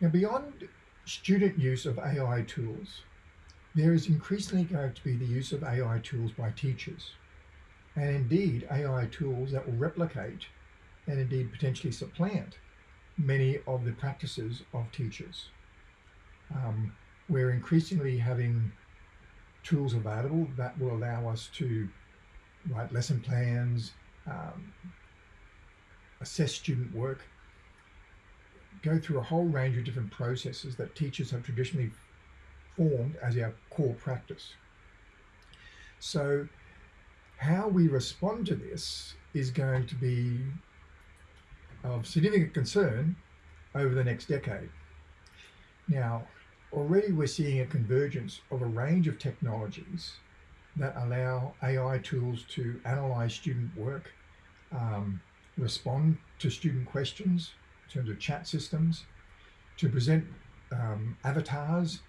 Now, beyond student use of AI tools, there is increasingly going to be the use of AI tools by teachers, and indeed AI tools that will replicate and indeed potentially supplant many of the practices of teachers. Um, we're increasingly having tools available that will allow us to write lesson plans, um, assess student work, go through a whole range of different processes that teachers have traditionally formed as our core practice. So how we respond to this is going to be of significant concern over the next decade. Now, already we're seeing a convergence of a range of technologies that allow AI tools to analyze student work, um, respond to student questions, in terms of chat systems, to present um, avatars,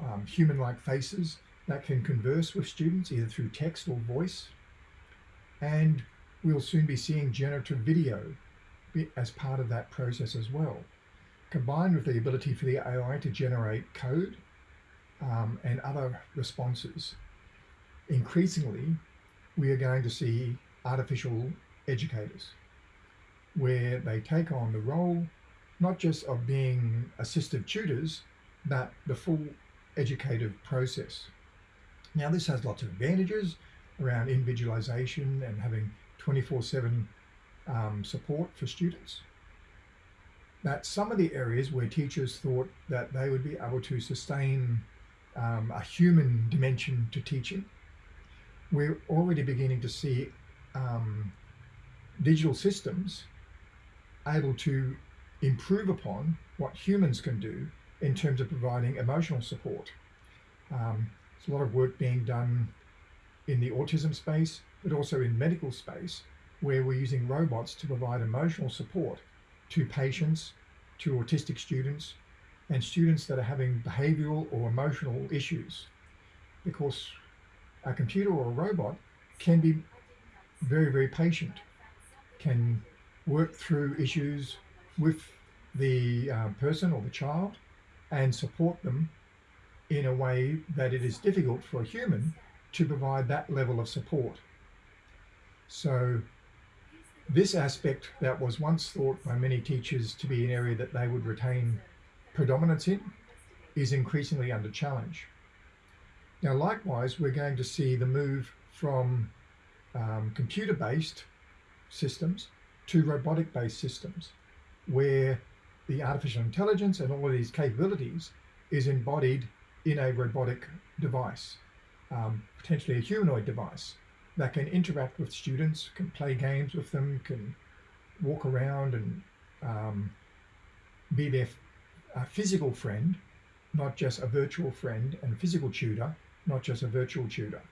um, human-like faces that can converse with students either through text or voice. And we'll soon be seeing generative video as part of that process as well, combined with the ability for the AI to generate code um, and other responses. Increasingly, we are going to see artificial educators where they take on the role, not just of being assistive tutors, but the full educative process. Now this has lots of advantages around individualization and having 24-7 um, support for students. But some of the areas where teachers thought that they would be able to sustain um, a human dimension to teaching, we're already beginning to see um, digital systems able to improve upon what humans can do in terms of providing emotional support. Um, there's a lot of work being done in the autism space, but also in medical space, where we're using robots to provide emotional support to patients, to autistic students, and students that are having behavioral or emotional issues. Because a computer or a robot can be very, very patient, can work through issues with the uh, person or the child and support them in a way that it is difficult for a human to provide that level of support. So this aspect that was once thought by many teachers to be an area that they would retain predominance in is increasingly under challenge. Now likewise we're going to see the move from um, computer-based systems to robotic-based systems where the artificial intelligence and all of these capabilities is embodied in a robotic device, um, potentially a humanoid device that can interact with students, can play games with them, can walk around and um, be their physical friend, not just a virtual friend and physical tutor, not just a virtual tutor.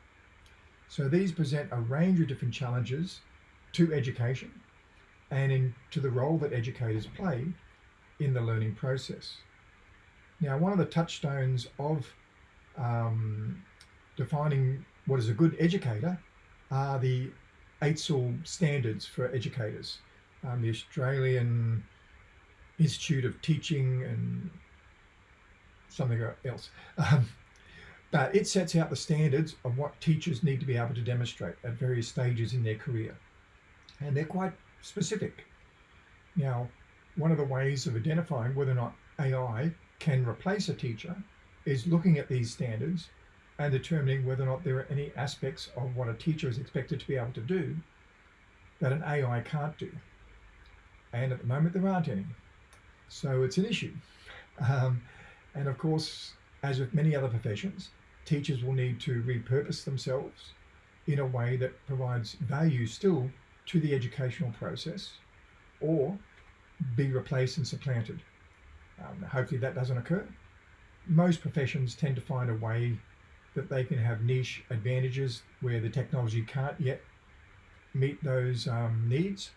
So these present a range of different challenges to education and into the role that educators play in the learning process. Now, one of the touchstones of um, defining what is a good educator are the AITSL standards for educators. Um, the Australian Institute of Teaching and something else. Um, but it sets out the standards of what teachers need to be able to demonstrate at various stages in their career. And they're quite specific. Now, one of the ways of identifying whether or not AI can replace a teacher is looking at these standards and determining whether or not there are any aspects of what a teacher is expected to be able to do that an AI can't do. And at the moment, there aren't any. So it's an issue. Um, and of course, as with many other professions, teachers will need to repurpose themselves in a way that provides value still to the educational process or be replaced and supplanted. Um, hopefully that doesn't occur. Most professions tend to find a way that they can have niche advantages where the technology can't yet meet those um, needs.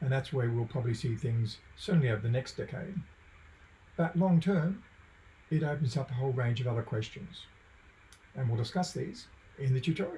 And that's where we'll probably see things certainly over the next decade. But long term, it opens up a whole range of other questions. And we'll discuss these in the tutorial.